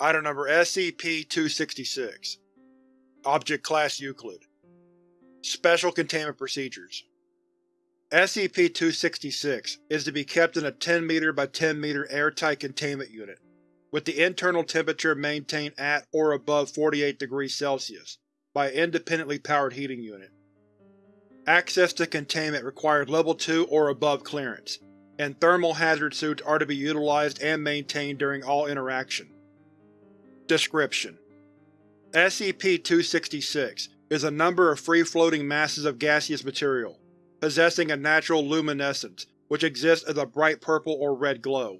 Item Number SCP-266 Object Class Euclid Special Containment Procedures SCP-266 is to be kept in a 10 m by 10 m airtight containment unit, with the internal temperature maintained at or above 48 degrees Celsius by an independently powered heating unit. Access to containment requires Level 2 or above clearance, and thermal hazard suits are to be utilized and maintained during all interaction. Description: SCP-266 is a number of free-floating masses of gaseous material, possessing a natural luminescence which exists as a bright purple or red glow.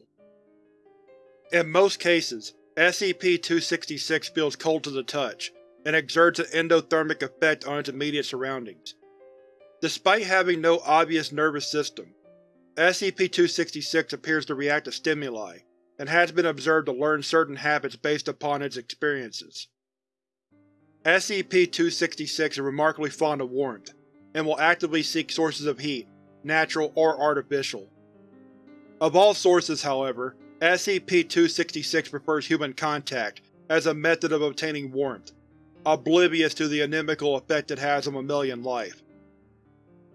In most cases, SCP-266 feels cold to the touch, and exerts an endothermic effect on its immediate surroundings. Despite having no obvious nervous system, SCP-266 appears to react to stimuli, and has been observed to learn certain habits based upon its experiences. SCP-266 is remarkably fond of warmth, and will actively seek sources of heat, natural or artificial. Of all sources, however, SCP-266 prefers human contact as a method of obtaining warmth, oblivious to the inimical effect it has on mammalian life.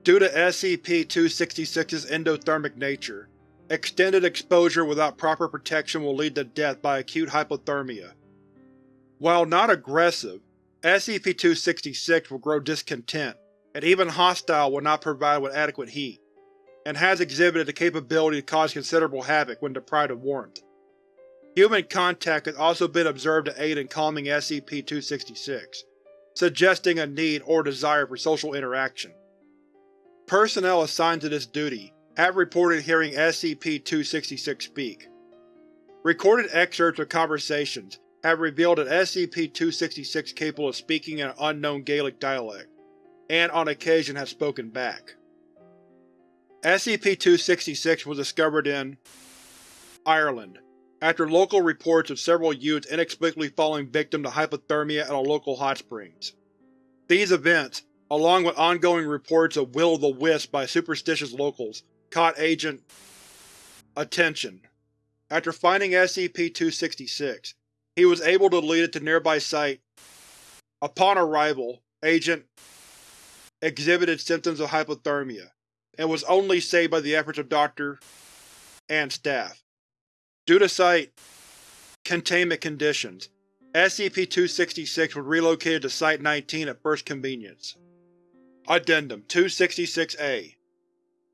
Due to SCP-266's endothermic nature, Extended exposure without proper protection will lead to death by acute hypothermia. While not aggressive, SCP-266 will grow discontent, and even hostile when not provided with adequate heat, and has exhibited the capability to cause considerable havoc when deprived of warmth. Human contact has also been observed to aid in calming SCP-266, suggesting a need or desire for social interaction. Personnel assigned to this duty have reported hearing SCP-266 speak. Recorded excerpts of conversations have revealed that SCP-266 is capable of speaking in an unknown Gaelic dialect, and on occasion has spoken back. SCP-266 was discovered in Ireland, after local reports of several youths inexplicably falling victim to hypothermia at a local hot springs. These events, along with ongoing reports of will-o'-the-wisp by superstitious locals, caught Agent attention. After finding SCP-266, he was able to lead it to nearby site. Upon arrival, Agent exhibited symptoms of hypothermia, and was only saved by the efforts of Dr. and staff. Due to site containment conditions, SCP-266 was relocated to Site-19 at first convenience. Addendum 266-A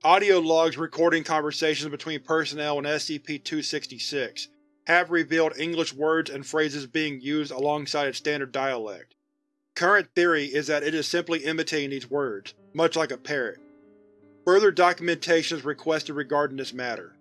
Audio logs recording conversations between personnel and SCP-266 have revealed English words and phrases being used alongside its standard dialect. Current theory is that it is simply imitating these words, much like a parrot. Further documentation is requested regarding this matter.